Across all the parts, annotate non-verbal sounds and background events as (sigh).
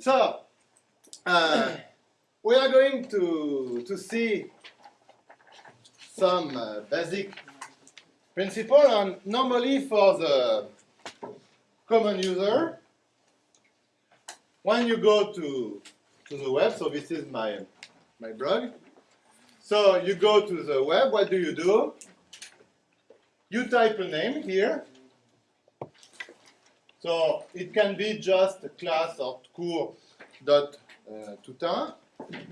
So, uh, we are going to, to see some uh, basic principle and normally for the common user, when you go to, to the web, so this is my, my blog, so you go to the web, what do you do? You type a name here, so it can be just a class of cours dot uh, toutain.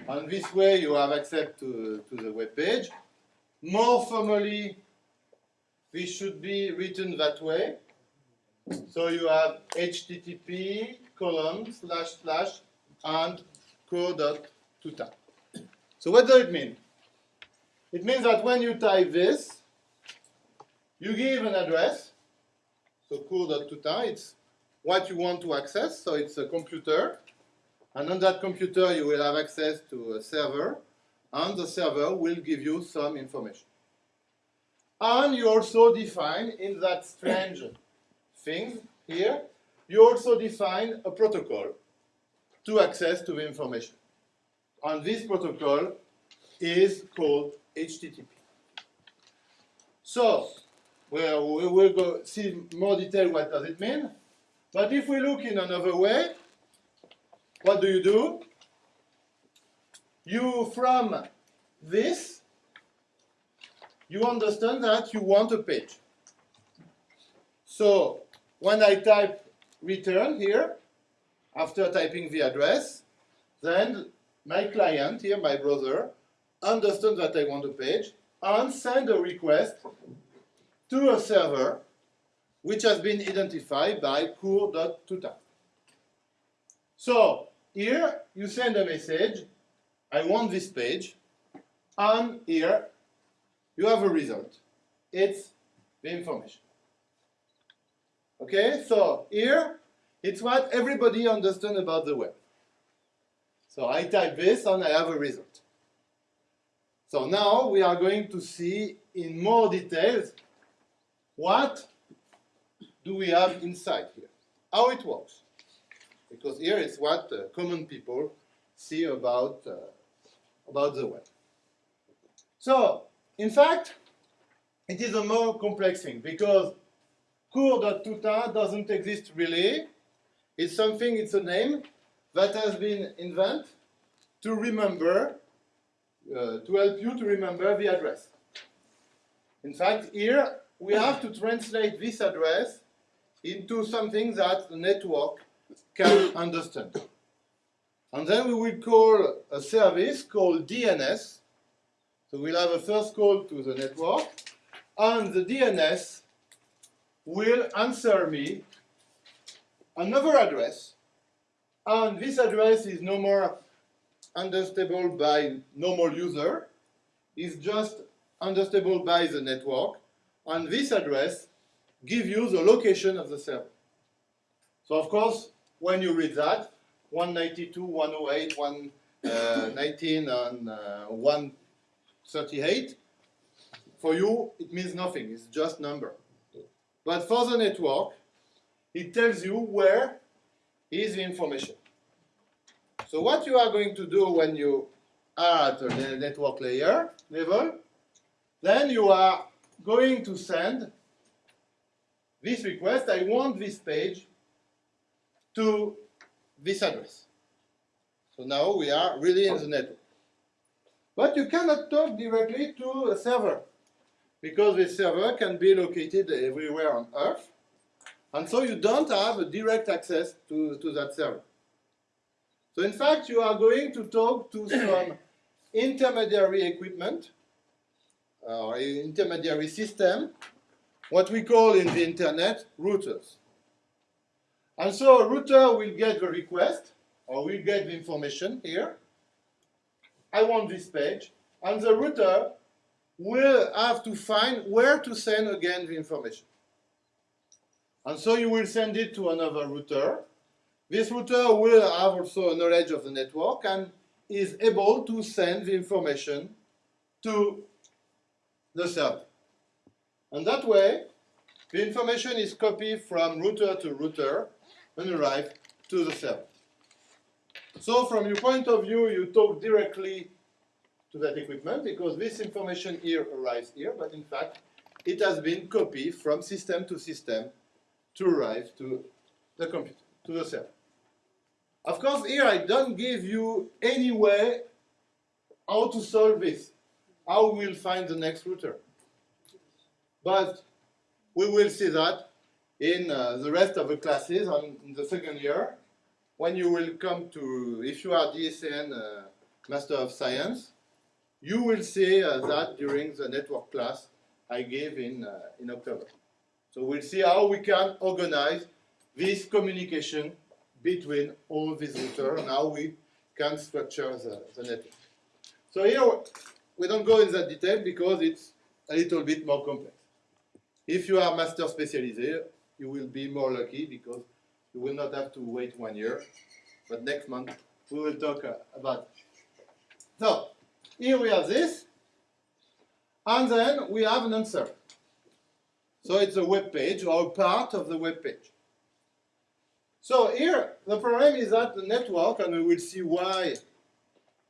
And this way you have access to, to the web page. More formally, this should be written that way. So you have http colon slash slash and cours.toutain. So what does it mean? It means that when you type this, you give an address. So cours.toutain, it's what you want to access. So it's a computer. And on that computer, you will have access to a server. And the server will give you some information. And you also define in that strange (coughs) thing here, you also define a protocol to access to the information. And this protocol is called HTTP. So, well, we will go see more detail what does it mean. But if we look in another way, what do you do? You, from this, you understand that you want a page. So when I type return here, after typing the address, then my client here, my browser, understands that I want a page and send a request to a server which has been identified by cours.toutain. So here you send a message, I want this page, and here you have a result. It's the information. Okay, so here it's what everybody understands about the web. So I type this and I have a result. So now we are going to see in more details what do we have inside here, how it works. Because here is what uh, common people see about, uh, about the web. So, in fact, it is a more complex thing because cours.toutain doesn't exist really. It's something, it's a name that has been invented to remember, uh, to help you to remember the address. In fact, here we have to translate this address into something that the network can understand. And then we will call a service called DNS. So we'll have a first call to the network, and the DNS will answer me another address, and this address is no more understandable by normal user, it's just understandable by the network, and this address give you the location of the server. So of course, when you read that, 192, 108, 119, uh, (coughs) and uh, 138, for you, it means nothing. It's just number. But for the network, it tells you where is the information. So what you are going to do when you are at the network layer level, then you are going to send this request, I want this page to this address. So now we are really in the network. But you cannot talk directly to a server because this server can be located everywhere on Earth. And so you don't have a direct access to, to that server. So in fact, you are going to talk to (coughs) some intermediary equipment or intermediary system what we call in the internet routers. And so a router will get the request, or will get the information here. I want this page, and the router will have to find where to send again the information. And so you will send it to another router. This router will have also a knowledge of the network and is able to send the information to the server. And that way, the information is copied from router to router and arrive to the server. So from your point of view, you talk directly to that equipment because this information here arrives here, but in fact, it has been copied from system to system to arrive to the computer, to the server. Of course, here I don't give you any way how to solve this, how we'll find the next router. But we will see that in uh, the rest of the classes on, in the second year, when you will come to, if you are DSN uh, Master of Science, you will see uh, that during the network class I gave in, uh, in October. So we'll see how we can organize this communication between all routers and how we can structure the, the network. So here, we don't go in that detail because it's a little bit more complex. If you are master specialist, you will be more lucky because you will not have to wait one year. But next month, we will talk uh, about it. So, here we have this. And then we have an answer. So it's a web page or part of the web page. So here, the problem is that the network, and we will see why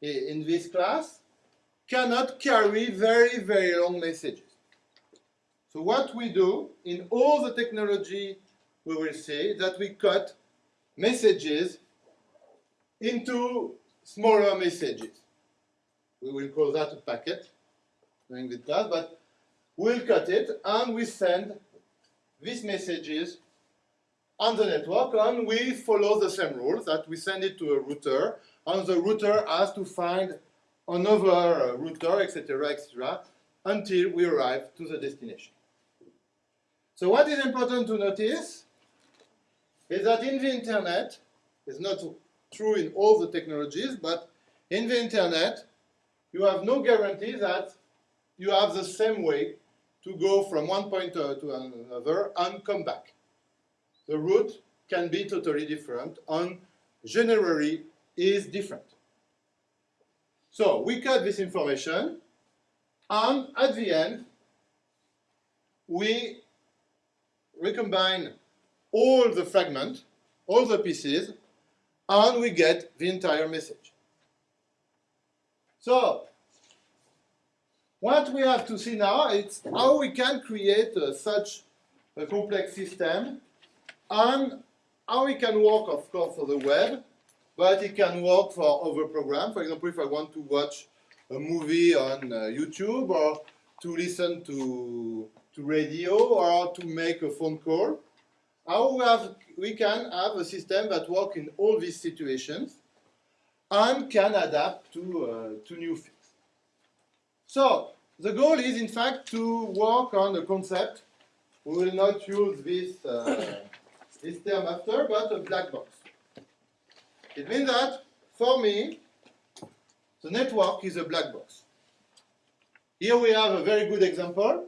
in this class, cannot carry very, very long messages. So what we do in all the technology we will see that we cut messages into smaller messages. We will call that a packet during the class, but we'll cut it and we send these messages on the network and we follow the same rule that we send it to a router and the router has to find another router, etc., etc., until we arrive to the destination. So what is important to notice is that in the internet, it's not true in all the technologies, but in the internet, you have no guarantee that you have the same way to go from one point uh, to another and come back. The route can be totally different and generally is different. So we cut this information and at the end we recombine all the fragments, all the pieces, and we get the entire message. So what we have to see now is how we can create uh, such a complex system and how it can work, of course, for the web, but it can work for other programs. For example, if I want to watch a movie on uh, YouTube or to listen to, to radio or to make a phone call, how we, have, we can have a system that works in all these situations and can adapt to, uh, to new things. So the goal is in fact to work on a concept. We will not use this, uh, this term after, but a black box. It means that for me, the network is a black box. Here we have a very good example.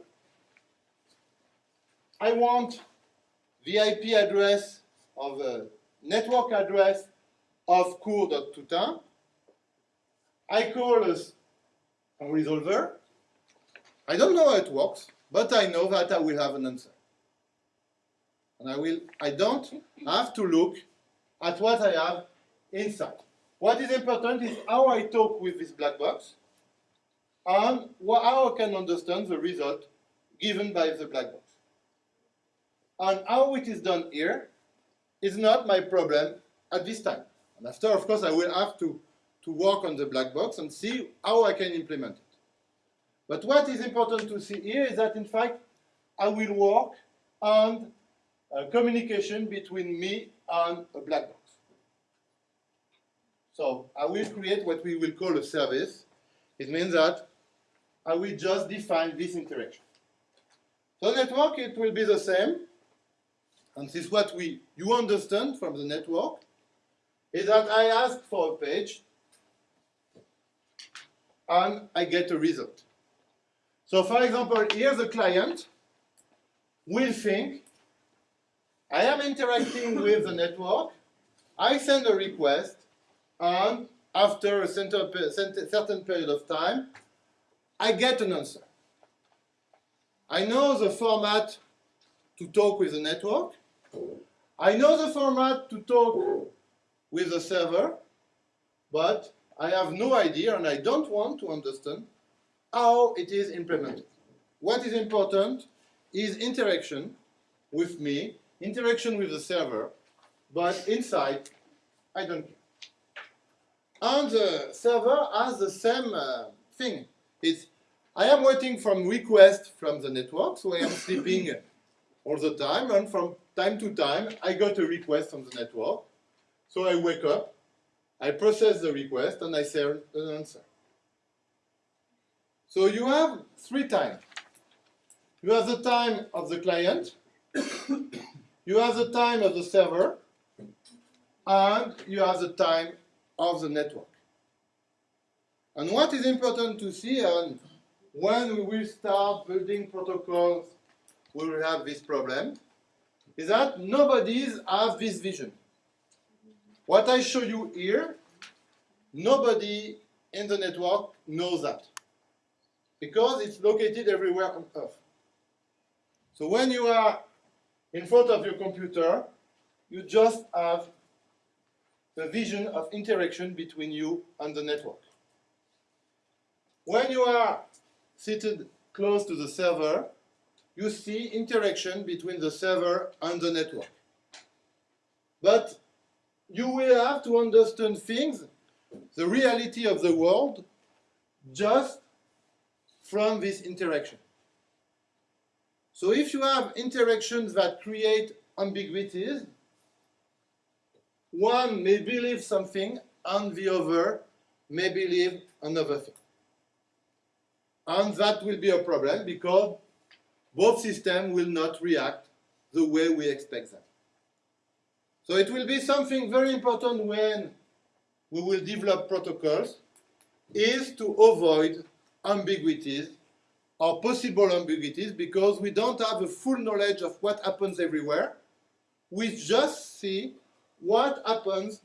I want the IP address of the network address of cours.toutain. I call a a resolver. I don't know how it works, but I know that I will have an answer. And I will I don't have to look at what I have inside. What is important is how I talk with this black box and how I can understand the result given by the black box. And how it is done here is not my problem at this time. And after, of course, I will have to to work on the black box and see how I can implement it. But what is important to see here is that, in fact, I will work on uh, communication between me and a black box. So I will create what we will call a service. It means that I will just define this interaction. So network, it will be the same. And this is what we you understand from the network, is that I ask for a page and I get a result. So for example, here the client will think, I am interacting with the network, I send a request, and after a certain period of time, I get an answer. I know the format to talk with the network. I know the format to talk with the server. but I have no idea and I don't want to understand how it is implemented. What is important is interaction with me, interaction with the server, but inside, I don't care. And the server has the same uh, thing. It's, I am waiting from request from the network, so I am sleeping all the time, and from time to time, I got a request from the network. So I wake up, I process the request, and I send an answer. So you have three times. You have the time of the client, (coughs) you have the time of the server, and you have the time of the network. And what is important to see, and when we will start building protocols, we will have this problem, is that nobody has this vision. What I show you here, nobody in the network knows that because it's located everywhere on Earth. So when you are in front of your computer, you just have the vision of interaction between you and the network. When you are seated close to the server, you see interaction between the server and the network. But you will have to understand things, the reality of the world, just from this interaction. So if you have interactions that create ambiguities, one may believe something and the other may believe another thing. And that will be a problem because both systems will not react the way we expect them. So it will be something very important when we will develop protocols is to avoid ambiguities or possible ambiguities because we don't have a full knowledge of what happens everywhere. We just see what happens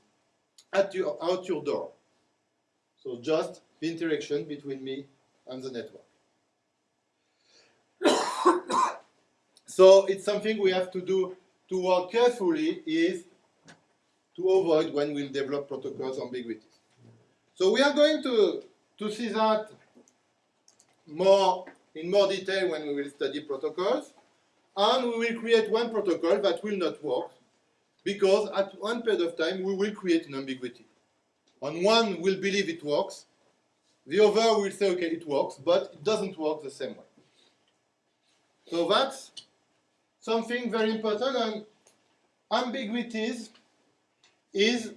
at your, out your door. So just the interaction between me and the network. So it's something we have to do to work carefully is to avoid when we'll develop protocols ambiguities. So we are going to, to see that more in more detail when we will study protocols. And we will create one protocol that will not work because at one period of time we will create an ambiguity. On one will believe it works, the other will say, okay, it works, but it doesn't work the same way. So that's something very important, and ambiguities is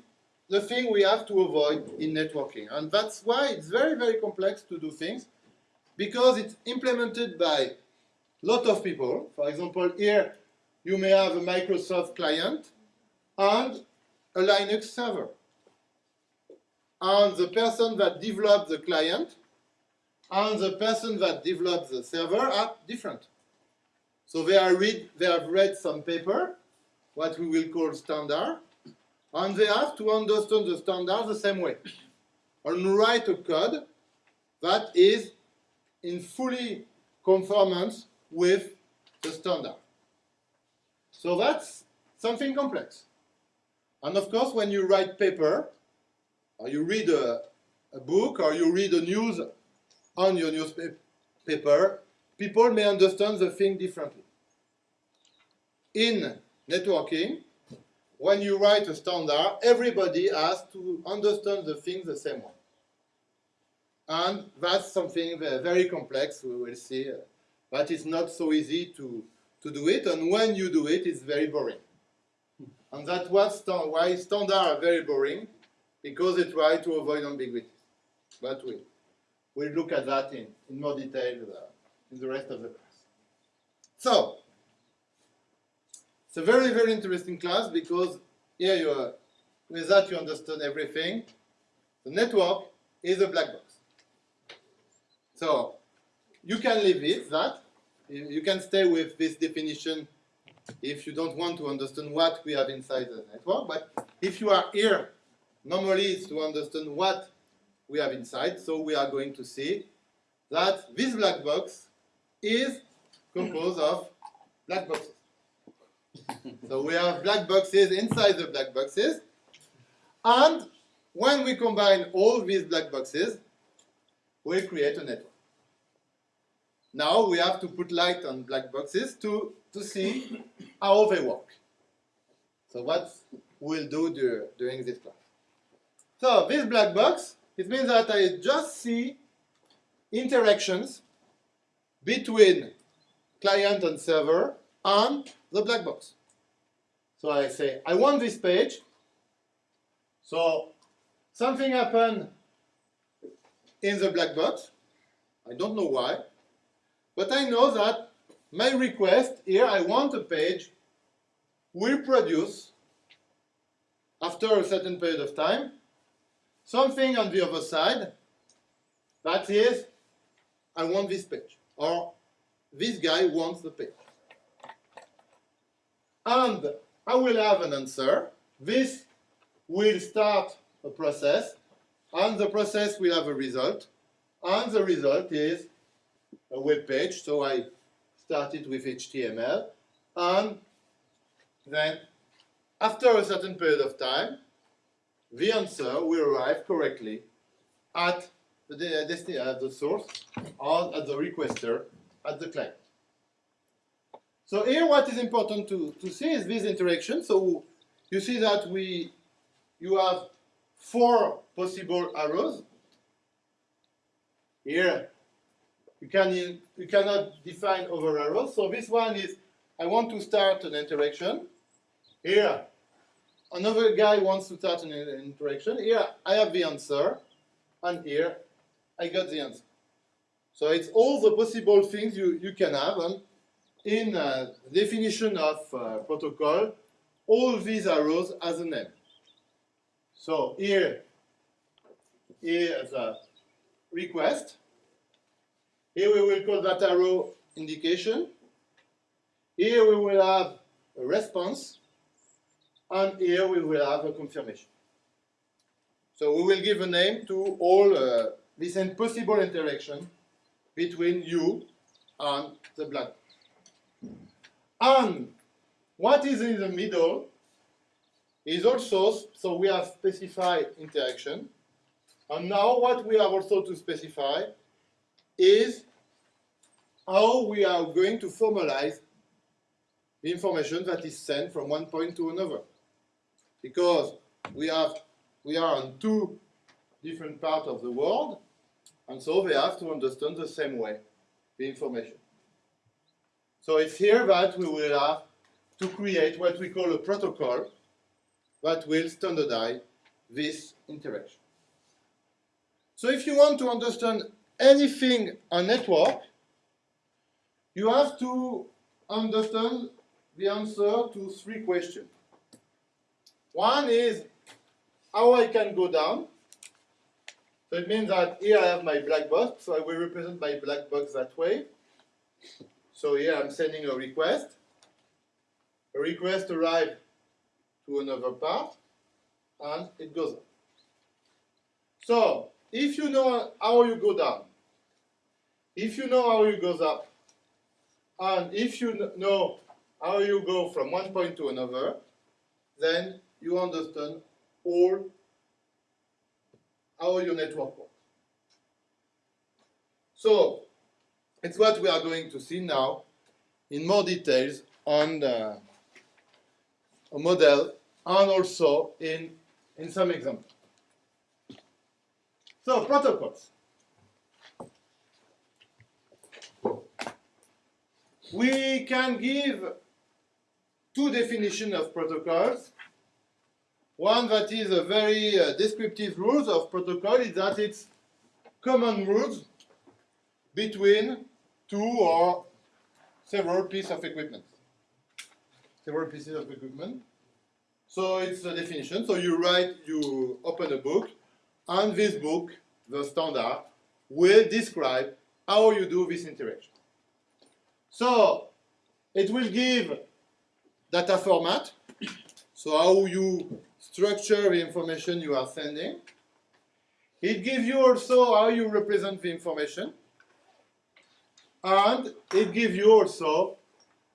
the thing we have to avoid in networking. And that's why it's very, very complex to do things, because it's implemented by a lot of people. For example, here you may have a Microsoft client and a Linux server and the person that developed the client and the person that developed the server are different. So they, are read, they have read some paper, what we will call standard, and they have to understand the standard the same way, and write a code that is in fully conformance with the standard. So that's something complex. And of course, when you write paper, or you read a, a book or you read the news on your newspaper, people may understand the thing differently. In networking, when you write a standard, everybody has to understand the thing the same way. And that's something very complex, we will see, but it's not so easy to, to do it, and when you do it, it's very boring. And that's why standards are very boring, because they try to avoid ambiguities. But we, we'll look at that in, in more detail uh, in the rest of the class. So, it's a very, very interesting class because here you are, with that you understand everything. The network is a black box. So, you can leave it, that. You can stay with this definition if you don't want to understand what we have inside the network. But if you are here normally it's to understand what we have inside. So we are going to see that this black box is composed of black boxes. So we have black boxes inside the black boxes, and when we combine all these black boxes, we create a network. Now we have to put light on black boxes to, to see how they work. So what we'll do dur during this class. So this black box, it means that I just see interactions between client and server and the black box. So I say, I want this page. So something happened in the black box. I don't know why. But I know that my request here, I want a page, will produce, after a certain period of time, something on the other side that is, I want this page, or this guy wants the page. And I will have an answer. This will start a process, and the process will have a result, and the result is a web page. So I started with HTML, and then after a certain period of time, the answer will arrive correctly at the, uh, at uh, the source or at the requester at the client. So here what is important to, to see is this interaction. So you see that we you have four possible arrows. Here you can you cannot define other arrows. So this one is I want to start an interaction. Here another guy wants to start an interaction. Here I have the answer, and here I got the answer. So it's all the possible things you, you can have, and in uh, definition of uh, protocol, all these arrows as a name. So here, is a request. Here we will call that arrow indication. Here we will have a response. And here we will have a confirmation. So we will give a name to all uh, this possible interaction between you and the black and what is in the middle is also, so we have specified interaction. And now what we have also to specify is how we are going to formalize the information that is sent from one point to another. Because we have we are on two different parts of the world, and so they have to understand the same way the information. So it's here that we will have to create what we call a protocol that will standardize this interaction. So if you want to understand anything on network, you have to understand the answer to three questions. One is how I can go down. So it means that here I have my black box, so I will represent my black box that way. So here I'm sending a request. A request arrives to another part, and it goes up. So if you know how you go down, if you know how you goes up, and if you know how you go from one point to another, then you understand all how your network works. So it's what we are going to see now in more details on the, a model and also in, in some examples. So, protocols. We can give two definitions of protocols. One that is a very uh, descriptive rules of protocol is that it's common rules between two or several pieces of equipment. Several pieces of equipment. So it's a definition. So you write, you open a book, and this book, the standard, will describe how you do this interaction. So it will give data format, so how you structure the information you are sending. It gives you also how you represent the information and it gives you also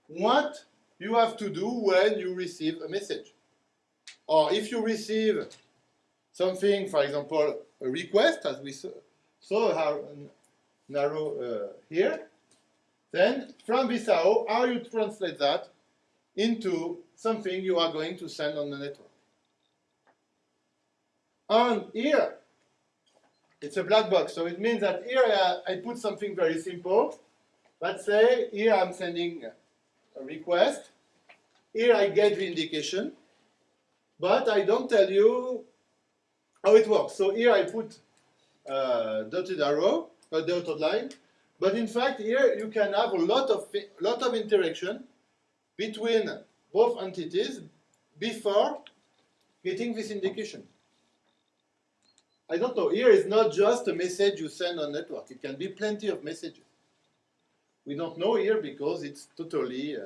what you have to do when you receive a message. Or if you receive something, for example, a request, as we saw, saw an arrow uh, here, then from this arrow, how you translate that into something you are going to send on the network. And here, it's a black box. So it means that here I, I put something very simple. Let's say here I'm sending a request. Here I get the indication, but I don't tell you how it works. So here I put a dotted arrow, a dotted line, but in fact here you can have a lot of lot of interaction between both entities before getting this indication. I don't know, here is not just a message you send on network, it can be plenty of messages. We don't know here because it's totally, uh,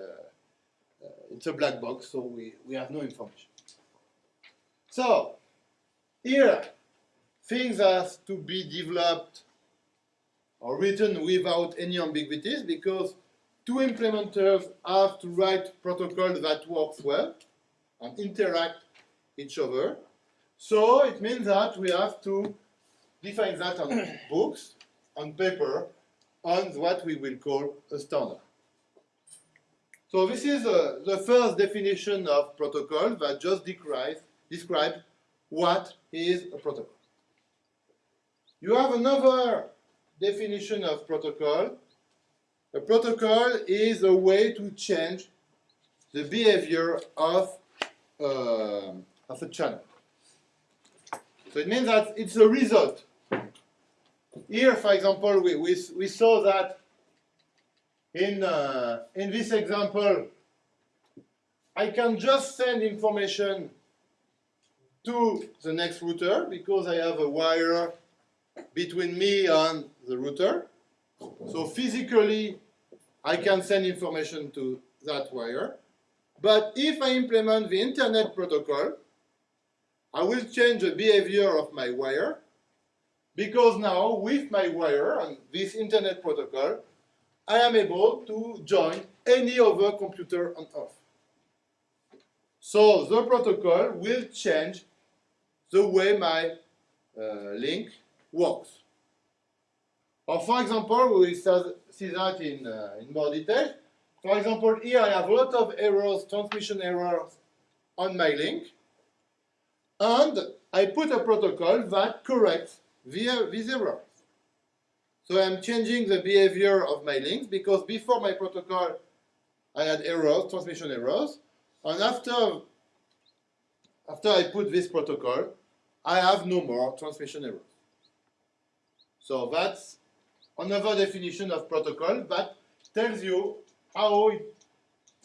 uh, it's a black box, so we, we have no information. So, here, things have to be developed or written without any ambiguities because two implementers have to write protocol that works well and interact each other. So it means that we have to define that on (coughs) books, on paper, on what we will call a standard. So this is uh, the first definition of protocol that just describes, describes what is a protocol. You have another definition of protocol. A protocol is a way to change the behavior of, uh, of a channel. So it means that it's a result. Here, for example, we, we, we saw that in, uh, in this example, I can just send information to the next router because I have a wire between me and the router. So physically, I can send information to that wire. But if I implement the internet protocol, I will change the behavior of my wire because now with my wire and this internet protocol, I am able to join any other computer on Earth. So the protocol will change the way my uh, link works. Or for example, we will see that in, uh, in more detail. For example, here I have a lot of errors, transmission errors on my link. And I put a protocol that corrects these errors. So I'm changing the behavior of my links because before my protocol I had errors, transmission errors. And after, after I put this protocol, I have no more transmission errors. So that's another definition of protocol that tells you how it,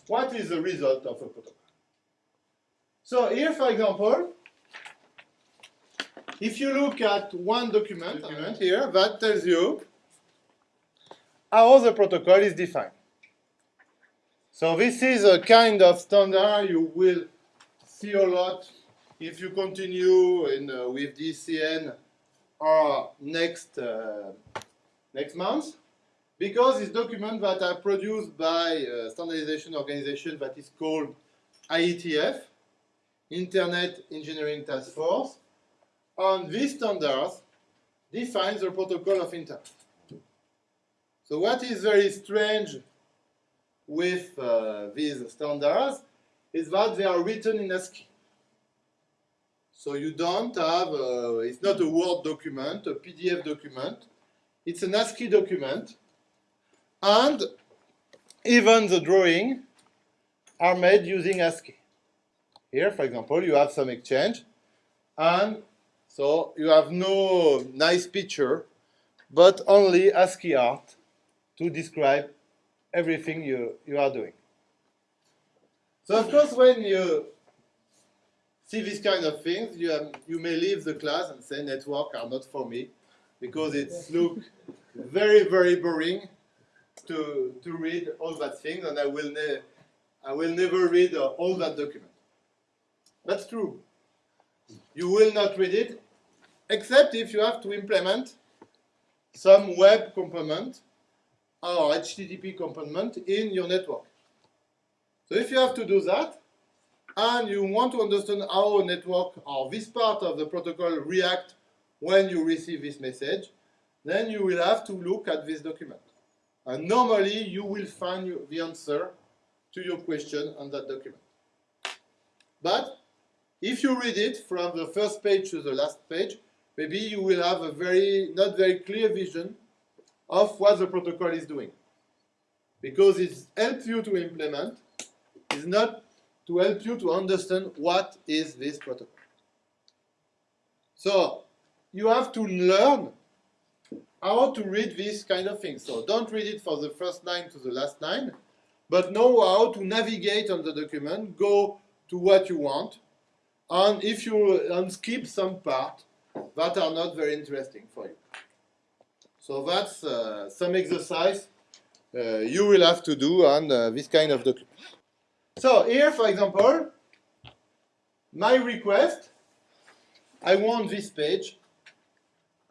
what is the result of a protocol. So here, for example, if you look at one document, document here, that tells you how the protocol is defined. So this is a kind of standard you will see a lot if you continue in, uh, with DCN or next, uh, next month, because it's documents that are produced by a standardization organization that is called IETF, Internet Engineering Task Force, and these standards define the protocol of internet. So what is very strange with uh, these standards is that they are written in ASCII. So you don't have, uh, it's not a Word document, a PDF document. It's an ASCII document. And even the drawing are made using ASCII. Here, for example, you have some exchange. And so you have no nice picture, but only ASCII art to describe everything you, you are doing. So of course, when you see this kind of things, you, have, you may leave the class and say network are not for me because it's look very, very boring to, to read all that things and I will, ne I will never read uh, all that document. That's true. You will not read it except if you have to implement some web component or HTTP component in your network. So if you have to do that, and you want to understand how a network or this part of the protocol react when you receive this message, then you will have to look at this document. And normally you will find the answer to your question on that document. But if you read it from the first page to the last page, maybe you will have a very not very clear vision of what the protocol is doing. Because it helps you to implement, is not to help you to understand what is this protocol. So you have to learn how to read this kind of thing. So don't read it for the first line to the last line, but know how to navigate on the document, go to what you want, and if you and skip some part that are not very interesting for you. So that's uh, some exercise uh, you will have to do on uh, this kind of document. So here, for example, my request, I want this page,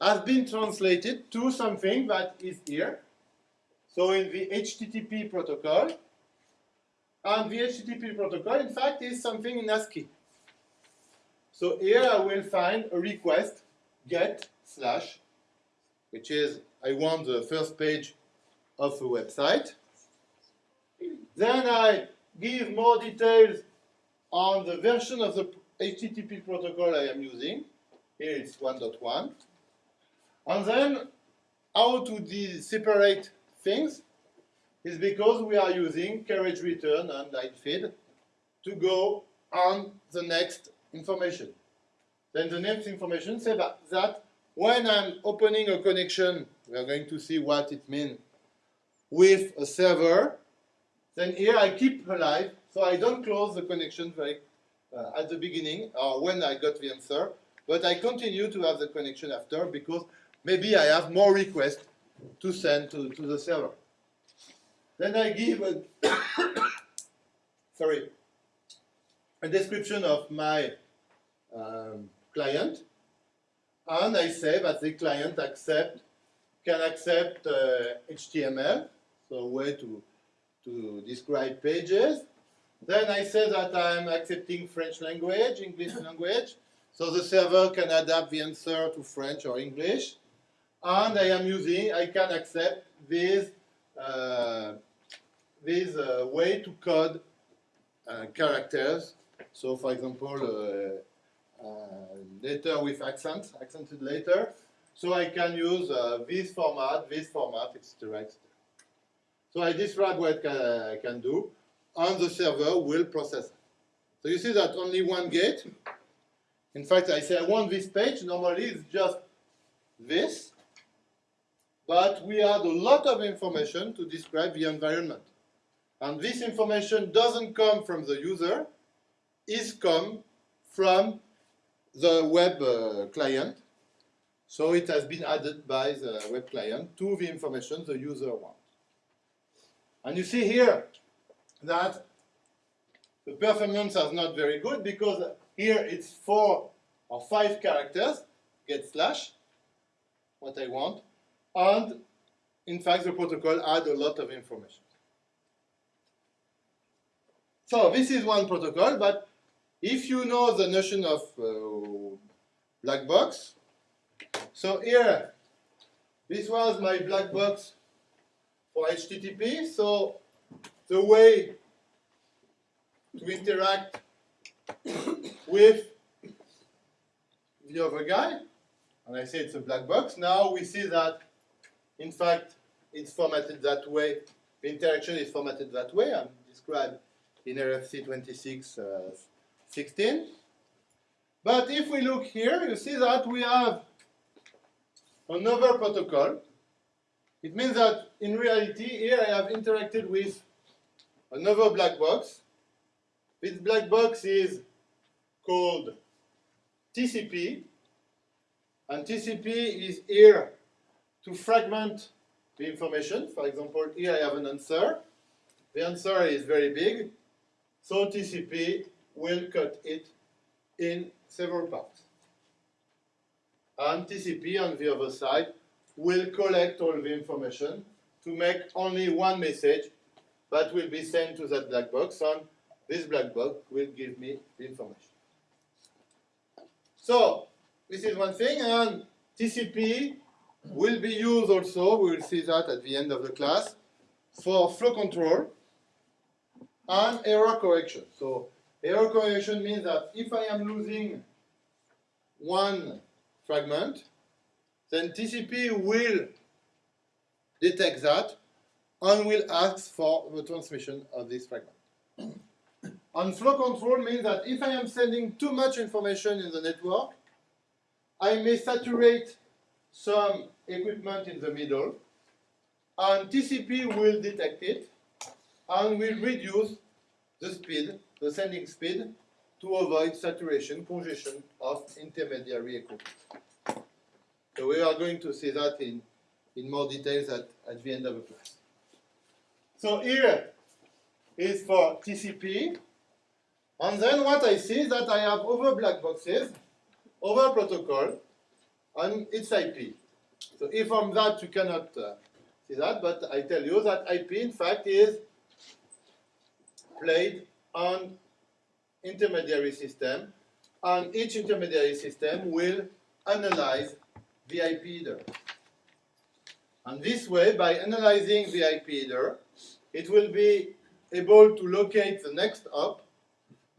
has been translated to something that is here. So in the HTTP protocol, and the HTTP protocol, in fact, is something in ASCII. So here I will find a request get slash, which is I want the first page of a website. Then I give more details on the version of the HTTP protocol I am using. Here it's 1.1. And then how to separate things is because we are using carriage return and line feed to go on the next information. Then the next information says that, that when I'm opening a connection, we are going to see what it means with a server, then here I keep alive, so I don't close the connection very, uh, at the beginning or when I got the answer, but I continue to have the connection after because maybe I have more requests to send to, to the server. Then I give a (coughs) sorry a description of my um, client, and I say that the client accept can accept uh, HTML, so a way to to describe pages. Then I say that I'm accepting French language, English (coughs) language, so the server can adapt the answer to French or English. And I am using, I can accept this, uh, this uh, way to code uh, characters. So for example, uh, uh, with accent, accented later. So I can use uh, this format, this format, etc. etc. So I describe what I can do, and the server will process. So you see that only one gate. In fact, I say I want this page. Normally, it's just this. But we add a lot of information to describe the environment. And this information doesn't come from the user, it come from the web uh, client. So it has been added by the web client to the information the user wants. And you see here that the performance is not very good because here it's four or five characters, get slash, what I want, and in fact the protocol add a lot of information. So this is one protocol, but if you know the notion of uh, black box, so here, this was my black box for HTTP. So the way to interact with the other guy, and I say it's a black box. Now we see that, in fact, it's formatted that way. The interaction is formatted that way and described in RFC 26 Uh, but if we look here, you see that we have another protocol it means that in reality, here I have interacted with another black box. This black box is called TCP, and TCP is here to fragment the information. For example, here I have an answer. The answer is very big, so TCP will cut it in several parts. And TCP on the other side will collect all the information to make only one message that will be sent to that black box and this black box will give me the information. So this is one thing, and TCP will be used also, we will see that at the end of the class, for flow control and error correction. So error correction means that if I am losing one fragment, then TCP will detect that and will ask for the transmission of this fragment. (coughs) and flow control means that if I am sending too much information in the network, I may saturate some equipment in the middle, and TCP will detect it and will reduce the speed, the sending speed, to avoid saturation, congestion of intermediary equipment. So we are going to see that in, in more details at, at the end of the class. So here is for TCP. And then what I see is that I have over black boxes, over protocol, and it's IP. So if from that you cannot uh, see that, but I tell you that IP in fact is played on intermediary system, and each intermediary system will analyze the IP header. And this way, by analyzing the IP header, it will be able to locate the next hop,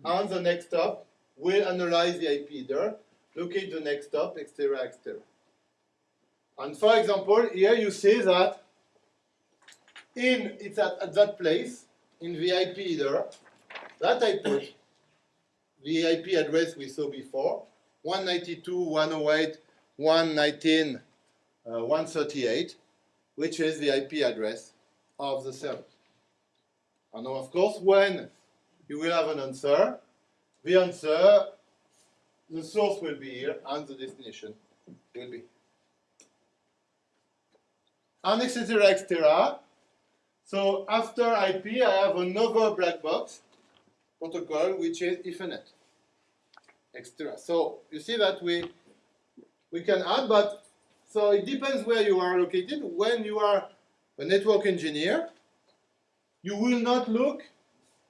and the next hop will analyze the IP header, locate the next hop, etc., etc. And for example, here you see that in it's at, at that place in the IP header that I put (coughs) the IP address we saw before 192.168.119.138, uh, 138, which is the IP address of the server. And of course, when you will have an answer, the answer, the source will be here and the destination will be and etc. So after IP, I have another black box protocol which is Ethernet, etc. So you see that we we can add, but so it depends where you are located. When you are a network engineer, you will not look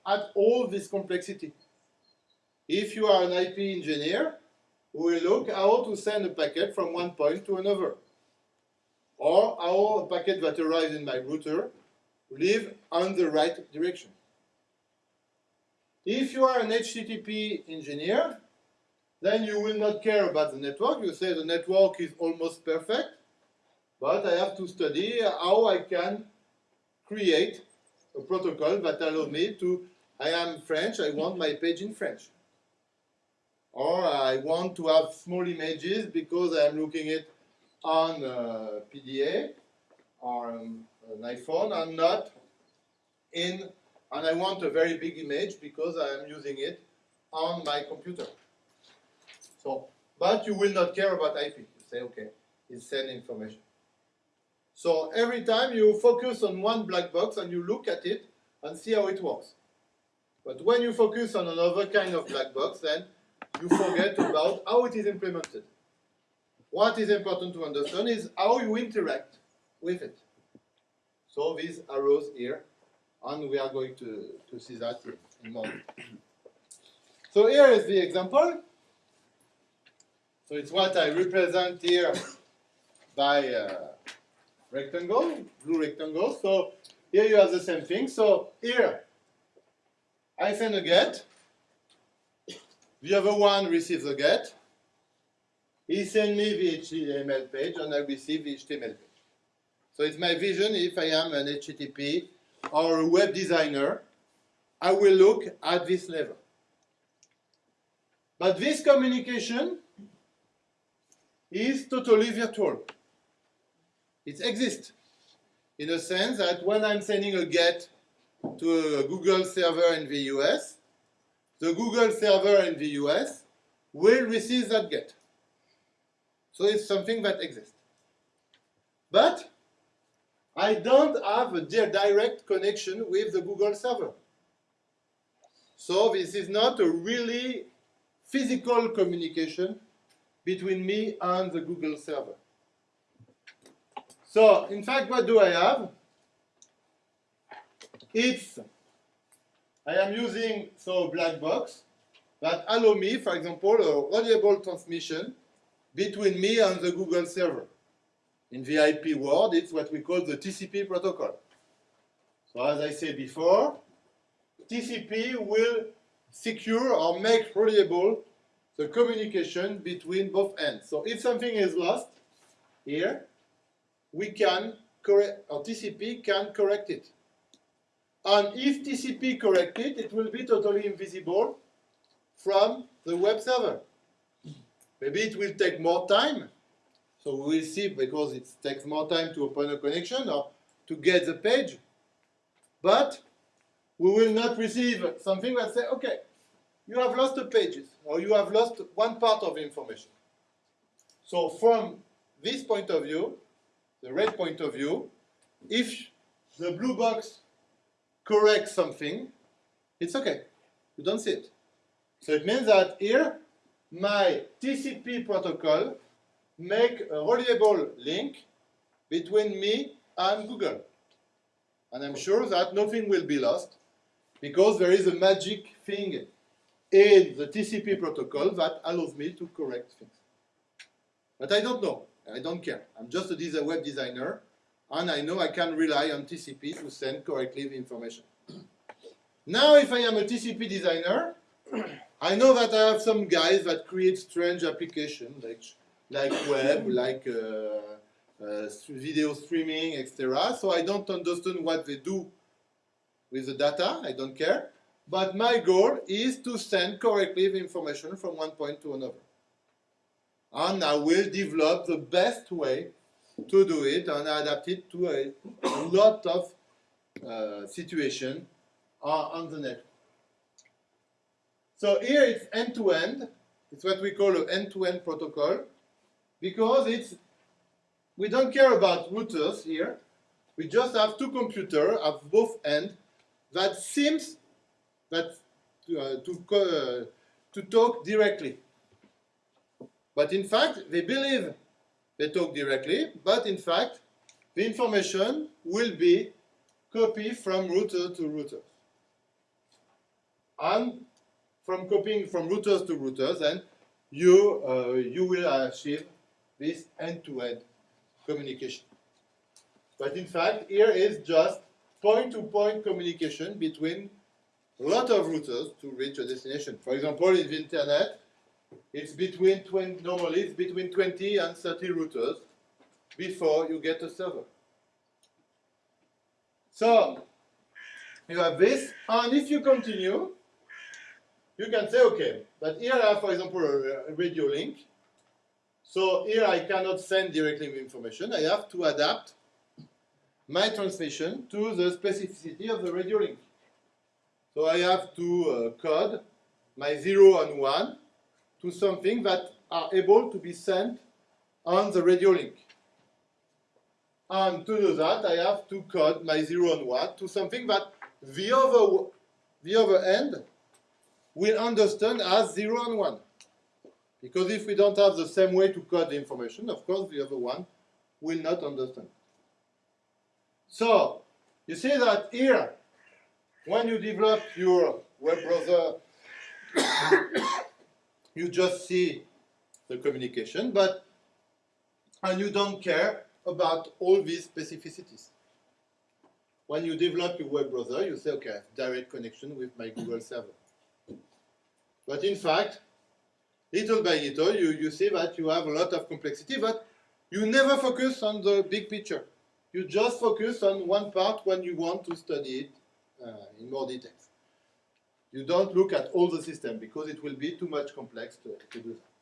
at all this complexity. If you are an IP engineer, we will look how to send a packet from one point to another or how a packet that arrives in my router live on the right direction. If you are an HTTP engineer, then you will not care about the network. You say the network is almost perfect, but I have to study how I can create a protocol that allows me to, I am French, I want my page in French. Or I want to have small images because I am looking it on uh, PDA or um, an iPhone and not in, and I want a very big image because I am using it on my computer. So, but you will not care about IP. You say, okay, it's send information. So every time you focus on one black box and you look at it and see how it works. But when you focus on another kind of black box, then you forget about how it is implemented. What is important to understand is how you interact with it. So these arrows here, and we are going to, to see that in a moment. So here is the example. So it's what I represent here by uh, rectangle, blue rectangle. So here you have the same thing. So here, I send a get. The other one receives a get. He sends me the HTML page and I receive the HTML page. So it's my vision if I am an HTTP or a web designer, I will look at this level. But this communication is totally virtual. It exists in a sense that when I'm sending a GET to a Google server in the US, the Google server in the US will receive that GET. So it's something that exists. But I don't have a direct connection with the Google server. So this is not a really physical communication between me and the Google server. So, in fact, what do I have? It's I am using so black box that allow me, for example, a reliable transmission between me and the Google server. In the IP world, it's what we call the TCP protocol. So as I said before, TCP will secure or make reliable the communication between both ends. So if something is lost here, we can correct, or TCP can correct it. And if TCP correct it, it will be totally invisible from the web server. Maybe it will take more time. So we will see because it takes more time to open a connection or to get the page. But we will not receive something that say, okay, you have lost the pages or you have lost one part of the information. So from this point of view, the red point of view, if the blue box corrects something, it's okay. You don't see it. So it means that here, my TCP protocol make a reliable link between me and Google. And I'm sure that nothing will be lost because there is a magic thing in the TCP protocol that allows me to correct things. But I don't know. I don't care. I'm just a web designer, and I know I can rely on TCP to send correctly the information. (clears throat) Now, if I am a TCP designer, (clears throat) I know that I have some guys that create strange applications, like, like web, like uh, uh, video streaming, etc. So I don't understand what they do with the data. I don't care. But my goal is to send correctly the information from one point to another. And I will develop the best way to do it and adapt it to a, lot of uh, situations uh, on the network. So here it's end-to-end. -end. It's what we call an end-to-end -end protocol because it's we don't care about routers here. We just have two computers at both ends that seems that uh, to, uh, to talk directly. But in fact, they believe they talk directly, but in fact, the information will be copied from router to router. And from copying from routers to routers, then you, uh, you will achieve this end-to-end -end communication. But in fact, here is just point-to-point -point communication between a lot of routers to reach a destination. For example, in the internet, it's between 20, normally it's between 20 and 30 routers before you get a server. So you have this, and if you continue, you can say, okay, but here I have, for example, a, radio link. So here I cannot send directly the information. I have to adapt my transmission to the specificity of the radio link. So I have to uh, code my 0 and 1 to something that are able to be sent on the radio link. And to do that, I have to code my 0 and 1 to something that the other, the other end will understand as 0 and 1. Because if we don't have the same way to code the information, of course the other one will not understand. So, you see that here, when you develop your web browser, (coughs) you just see the communication, but and you don't care about all these specificities. When you develop your web browser, you say, okay, direct connection with my Google server. But in fact, little by little, you, you see that you have a lot of complexity, but you never focus on the big picture. You just focus on one part when you want to study it uh, in more details. You don't look at all the system because it will be too much complex to, to do that.